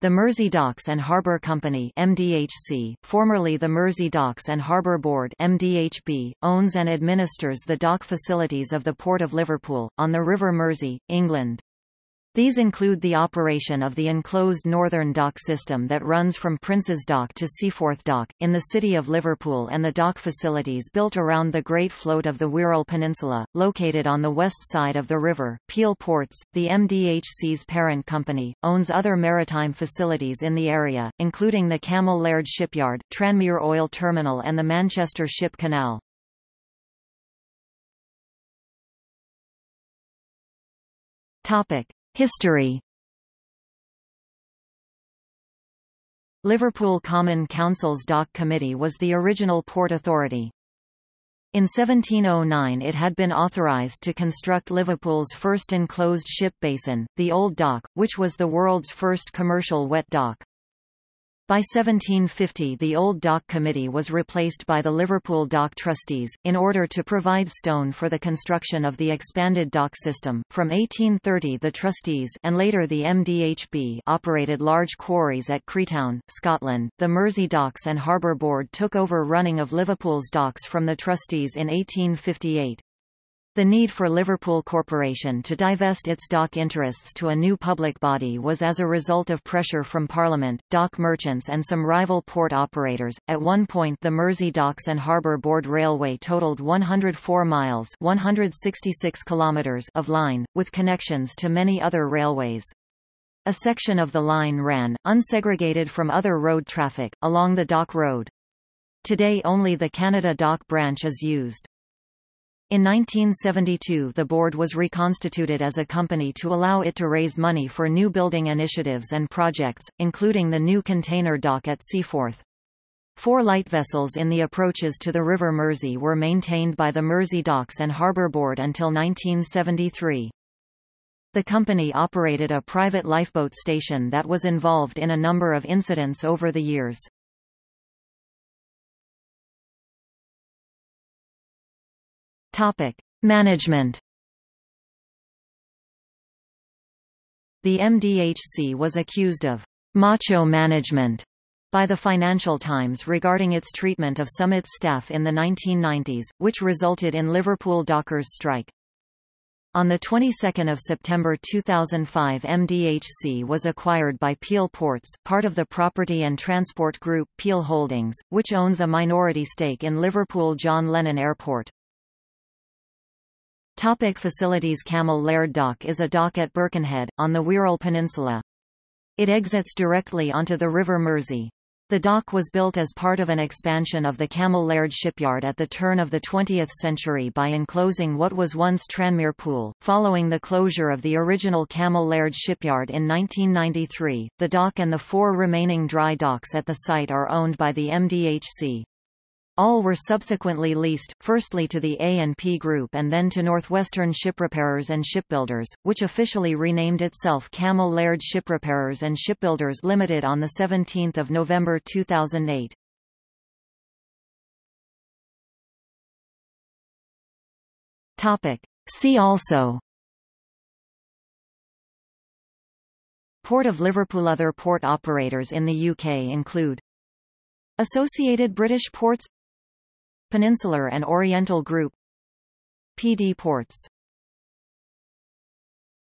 The Mersey Docks and Harbour Company MDHC, formerly the Mersey Docks and Harbour Board MDHB, owns and administers the dock facilities of the Port of Liverpool, on the River Mersey, England. These include the operation of the enclosed northern dock system that runs from Prince's Dock to Seaforth Dock, in the city of Liverpool and the dock facilities built around the Great Float of the Wirral Peninsula, located on the west side of the river. Peel Ports, the MDHC's parent company, owns other maritime facilities in the area, including the Cammell Laird Shipyard, Tranmere Oil Terminal and the Manchester Ship Canal. Topic. History Liverpool Common Council's Dock Committee was the original port authority. In 1709 it had been authorised to construct Liverpool's first enclosed ship basin, the Old Dock, which was the world's first commercial wet dock. By 1750 the Old Dock Committee was replaced by the Liverpool Dock Trustees, in order to provide stone for the construction of the expanded dock system. From 1830 the Trustees and later the MDHB operated large quarries at Creetown, Scotland. The Mersey Docks and Harbour Board took over running of Liverpool's docks from the Trustees in 1858. The need for Liverpool Corporation to divest its dock interests to a new public body was as a result of pressure from Parliament, dock merchants and some rival port operators. At one point the Mersey Docks and Harbour Board Railway totaled 104 miles 166 kilometers of line, with connections to many other railways. A section of the line ran, unsegregated from other road traffic, along the Dock Road. Today only the Canada Dock branch is used. In 1972 the board was reconstituted as a company to allow it to raise money for new building initiatives and projects, including the new container dock at Seaforth. Four light vessels in the approaches to the River Mersey were maintained by the Mersey Docks and Harbour Board until 1973. The company operated a private lifeboat station that was involved in a number of incidents over the years. Topic: Management. The MDHC was accused of macho management by the Financial Times regarding its treatment of some its staff in the 1990s, which resulted in Liverpool dockers' strike. On the 22nd of September 2005 MDHC was acquired by Peel Ports, part of the property and transport group Peel Holdings, which owns a minority stake in Liverpool John Lennon Airport. Topic facilities Cammell Laird Dock is a dock at Birkenhead, on the Wirral Peninsula. It exits directly onto the River Mersey. The dock was built as part of an expansion of the Cammell Laird shipyard at the turn of the 20th century by enclosing what was once Tranmere Pool. Following the closure of the original Cammell Laird shipyard in 1993, the dock and the four remaining dry docks at the site are owned by the MDHC. All were subsequently leased, firstly to the A&P Group and then to Northwestern Shiprepairers and Shipbuilders, which officially renamed itself Cammell Laird Shiprepairers and Shipbuilders Limited on 17 November 2008. Topic. See also Port of Liverpool Other port operators in the UK include Associated British Ports Peninsular and Oriental Group. PD Ports